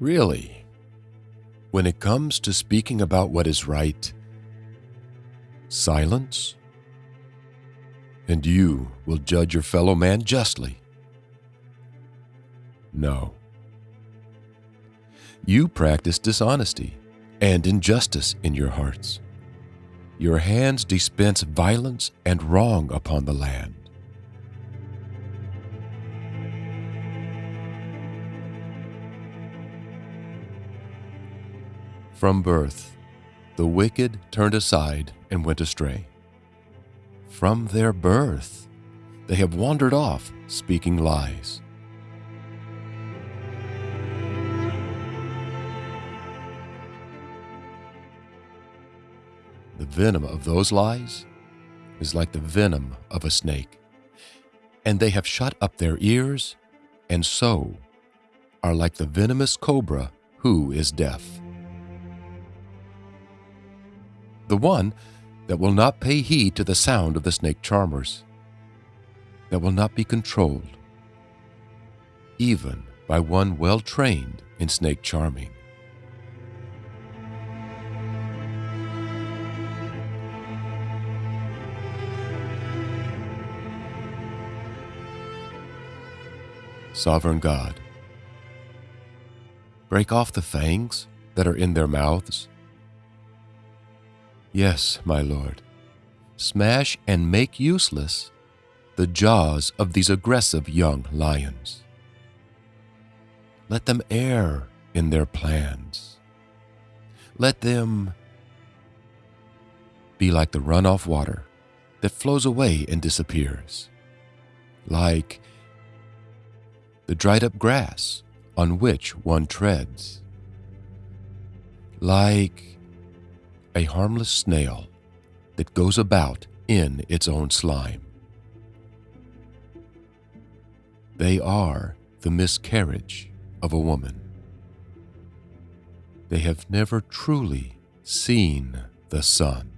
Really, when it comes to speaking about what is right, silence, and you will judge your fellow man justly. No. You practice dishonesty and injustice in your hearts. Your hands dispense violence and wrong upon the land. From birth, the wicked turned aside and went astray. From their birth, they have wandered off, speaking lies. The venom of those lies is like the venom of a snake, and they have shut up their ears, and so are like the venomous cobra who is deaf. The one that will not pay heed to the sound of the snake charmers, that will not be controlled, even by one well trained in snake charming. Sovereign God, break off the fangs that are in their mouths. Yes, my Lord, smash and make useless the jaws of these aggressive young lions. Let them err in their plans. Let them be like the runoff water that flows away and disappears, like the dried up grass on which one treads, like a harmless snail that goes about in its own slime. They are the miscarriage of a woman. They have never truly seen the sun.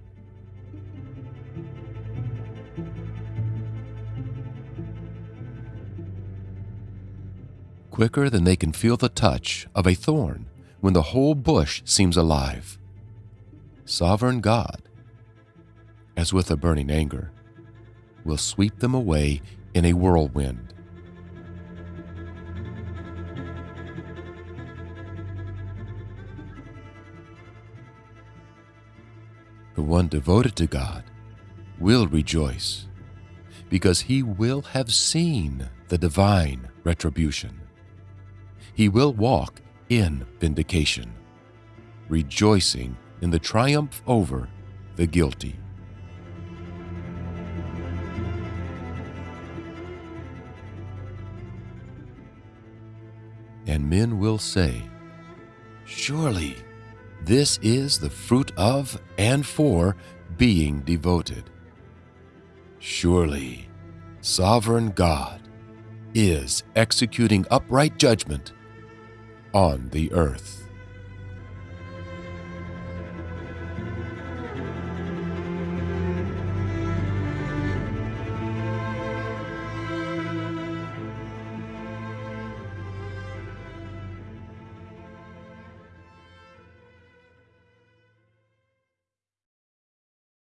quicker than they can feel the touch of a thorn when the whole bush seems alive. Sovereign God, as with a burning anger, will sweep them away in a whirlwind. The one devoted to God will rejoice because he will have seen the divine retribution he will walk in vindication, rejoicing in the triumph over the guilty. And men will say, Surely this is the fruit of and for being devoted. Surely sovereign God is executing upright judgment on the earth.